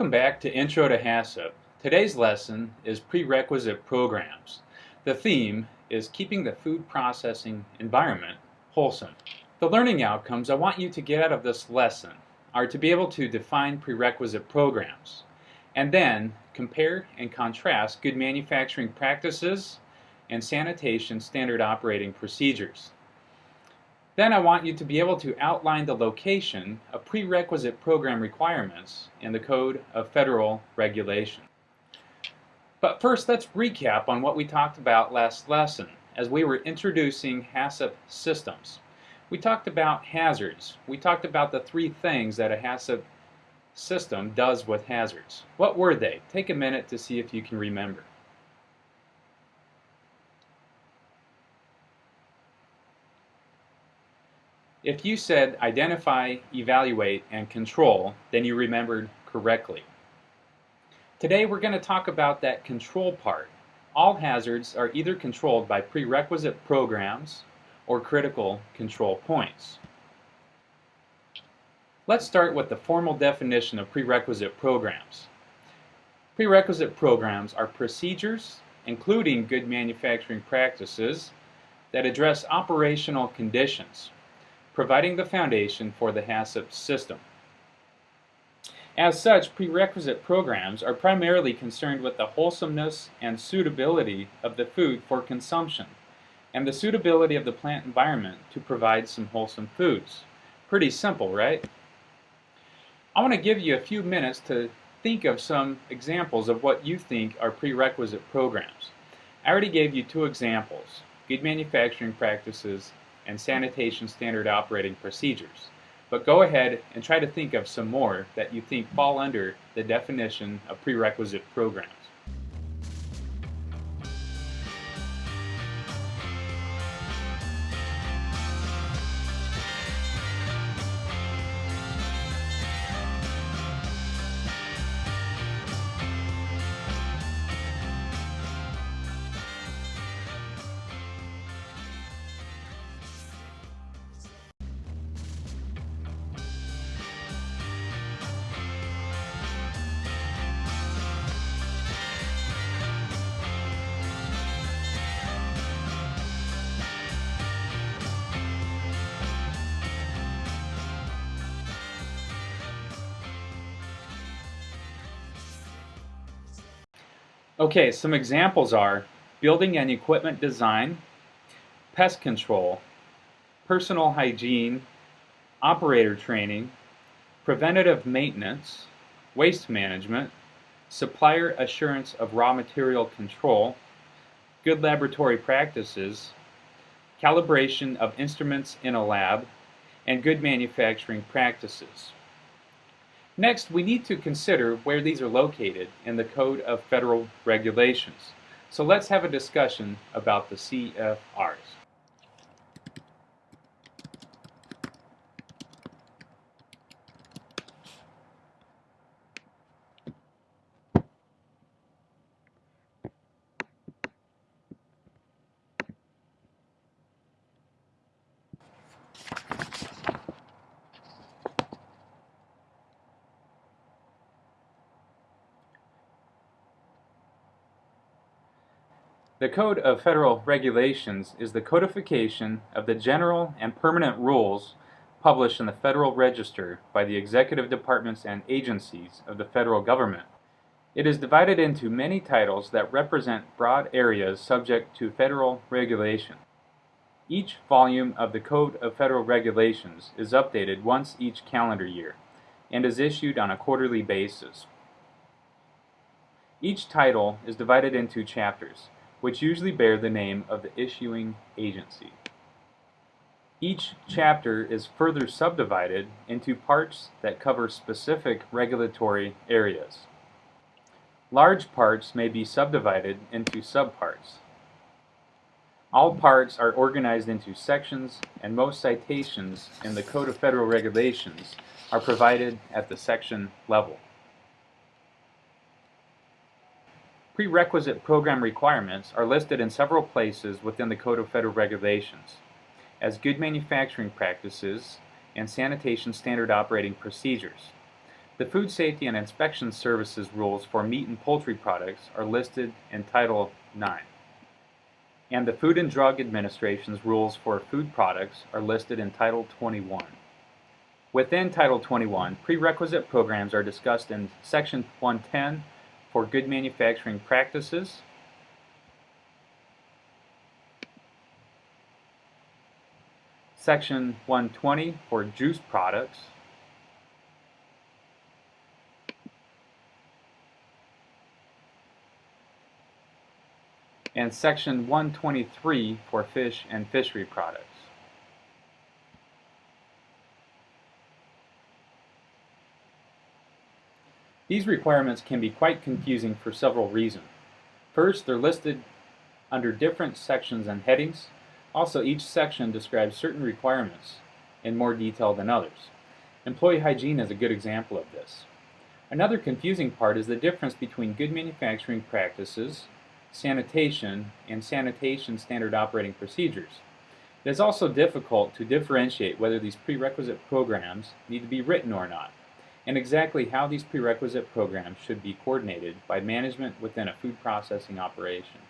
Welcome back to Intro to HACCP. Today's lesson is Prerequisite Programs. The theme is keeping the food processing environment wholesome. The learning outcomes I want you to get out of this lesson are to be able to define prerequisite programs and then compare and contrast good manufacturing practices and sanitation standard operating procedures. Then I want you to be able to outline the location of prerequisite program requirements in the Code of Federal Regulation. But first, let's recap on what we talked about last lesson as we were introducing HACCP systems. We talked about hazards. We talked about the three things that a HACCP system does with hazards. What were they? Take a minute to see if you can remember. If you said identify, evaluate, and control, then you remembered correctly. Today we're going to talk about that control part. All hazards are either controlled by prerequisite programs or critical control points. Let's start with the formal definition of prerequisite programs. Prerequisite programs are procedures, including good manufacturing practices, that address operational conditions providing the foundation for the HACCP system. As such, prerequisite programs are primarily concerned with the wholesomeness and suitability of the food for consumption and the suitability of the plant environment to provide some wholesome foods. Pretty simple, right? I want to give you a few minutes to think of some examples of what you think are prerequisite programs. I already gave you two examples, good manufacturing practices and sanitation standard operating procedures. But go ahead and try to think of some more that you think fall under the definition of prerequisite programs. Okay, some examples are building and equipment design, pest control, personal hygiene, operator training, preventative maintenance, waste management, supplier assurance of raw material control, good laboratory practices, calibration of instruments in a lab, and good manufacturing practices. Next, we need to consider where these are located in the Code of Federal Regulations. So let's have a discussion about the CFRs. The Code of Federal Regulations is the codification of the general and permanent rules published in the Federal Register by the executive departments and agencies of the federal government. It is divided into many titles that represent broad areas subject to federal regulation. Each volume of the Code of Federal Regulations is updated once each calendar year and is issued on a quarterly basis. Each title is divided into chapters which usually bear the name of the issuing agency. Each chapter is further subdivided into parts that cover specific regulatory areas. Large parts may be subdivided into subparts. All parts are organized into sections and most citations in the Code of Federal Regulations are provided at the section level. Prerequisite program requirements are listed in several places within the Code of Federal Regulations as good manufacturing practices and sanitation standard operating procedures. The Food Safety and Inspection Services rules for meat and poultry products are listed in Title 9. And the Food and Drug Administration's rules for food products are listed in Title 21. Within Title 21, prerequisite programs are discussed in Section 110 for good manufacturing practices, Section 120 for juice products, and Section 123 for fish and fishery products. These requirements can be quite confusing for several reasons. First, they're listed under different sections and headings. Also, each section describes certain requirements in more detail than others. Employee hygiene is a good example of this. Another confusing part is the difference between good manufacturing practices, sanitation, and sanitation standard operating procedures. It is also difficult to differentiate whether these prerequisite programs need to be written or not and exactly how these prerequisite programs should be coordinated by management within a food processing operation.